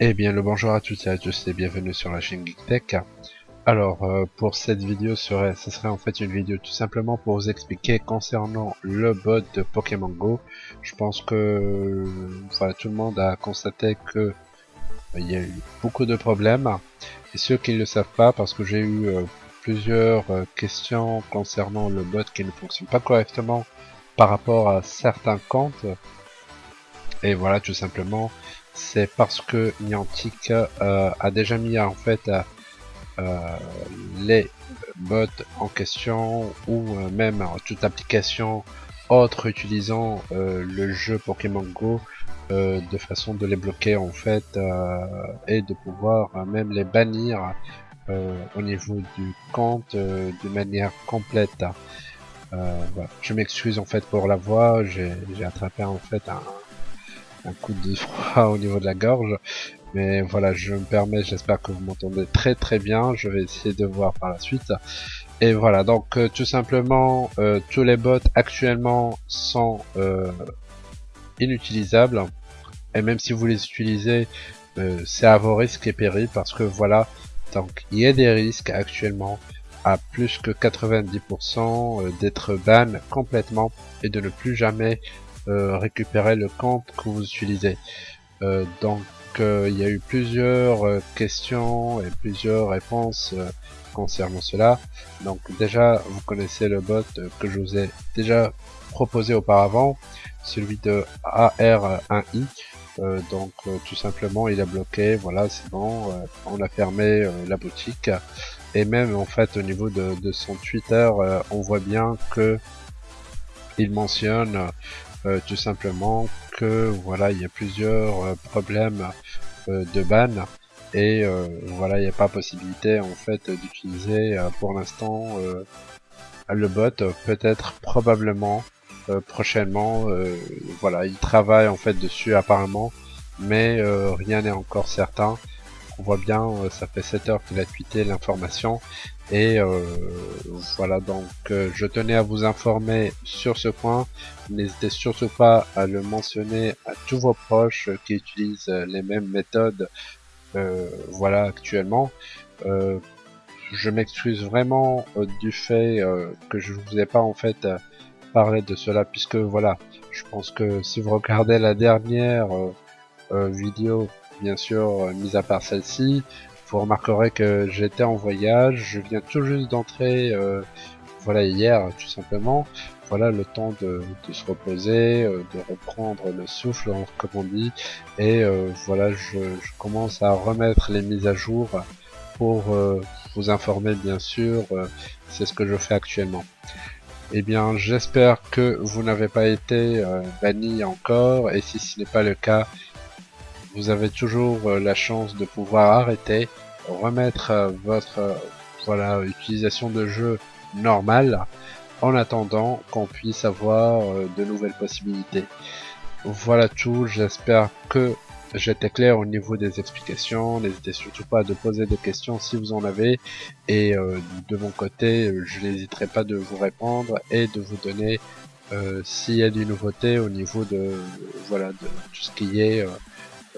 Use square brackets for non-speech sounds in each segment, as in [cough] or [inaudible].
Eh bien le bonjour à toutes et à tous et bienvenue sur la chaîne GeekTech. Alors euh, pour cette vidéo ce serait en fait une vidéo tout simplement pour vous expliquer concernant le bot de Pokémon Go. Je pense que tout le monde a constaté que euh, il y a eu beaucoup de problèmes et ceux qui ne le savent pas parce que j'ai eu euh, plusieurs questions concernant le bot qui ne fonctionne pas correctement par rapport à certains comptes. Et voilà tout simplement c'est parce que Niantic euh, a déjà mis en fait euh, les bots en question ou euh, même toute application autre utilisant le jeu Pokémon Go de façon de les bloquer en fait et de pouvoir même les bannir au niveau du compte de manière complète. Je m'excuse en fait pour la voix, j'ai attrapé en fait un, un coup de froid [laughs] au niveau de la gorge. Mais voilà, je me permets, j'espère que vous m'entendez très très bien. Je vais essayer de voir par la suite. Et voilà, donc euh, tout simplement, euh, tous les bots actuellement sont euh, inutilisables. Et même si vous les utilisez, c'est à vos risques et périls parce que voilà, donc il y a des risques actuellement à plus que 90% d'être ban complètement et de ne plus jamais euh, récupérer le compte que vous utilisez. Euh, donc euh, il y a eu plusieurs questions et plusieurs réponses concernant cela. Donc déjà vous connaissez le bot que je vous ai déjà proposé auparavant, celui de AR1i. Donc tout simplement il a bloqué, voilà c'est bon, on a fermé la boutique. Et même en fait au niveau de, de son Twitter on voit bien que il mentionne euh, tout simplement que voilà il y a plusieurs euh, problèmes euh, de ban. Et voilà il n'y a pas possibilité en fait d'utiliser pour l'instant le bot. Peut-être probablement prochainement voilà il travaille en fait dessus apparemment mais rien n'est encore certain on voit bien, euh, ça fait 7 heures qu'il a tweeté l'information. Et euh, voilà, donc euh, je tenais à vous informer sur ce point. N'hésitez surtout pas à le mentionner à tous vos proches qui utilisent les mêmes méthodes voilà actuellement. je m'excuse vraiment du fait que je vous ai pas en fait parlé de cela puisque voilà, je pense que si vous regardez la dernière vidéo bien sûr, euh, mis à part celle-ci. Vous remarquerez que j'étais en voyage, je viens tout juste d'entrer, euh, voilà, hier, tout simplement. Voilà, le temps de, se reposer, euh, de reprendre le souffle, comme on dit. Et voilà, je, commence à remettre les mises à jour pour vous informer, bien sûr. C'est ce que je fais actuellement. Eh bien, j'espère que vous n'avez pas été banni encore, et si ce n'est pas le cas, vous avez toujours euh, la chance de pouvoir arrêter, remettre euh, votre euh, voilà utilisation de jeu normale en attendant qu'on puisse avoir de nouvelles possibilités. Voilà tout, j'espère que j'étais clair au niveau des explications, n'hésitez surtout pas à de poser des questions si vous en avez et de mon côté je n'hésiterai pas de vous répondre et de vous donner s'il y a des nouveautés au niveau de voilà de tout ce qui est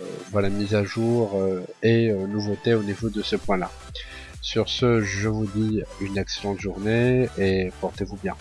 euh, voilà mise à jour euh, et euh, nouveauté au niveau de ce point là. Sur ce, je vous dis une excellente journée et portez-vous bien.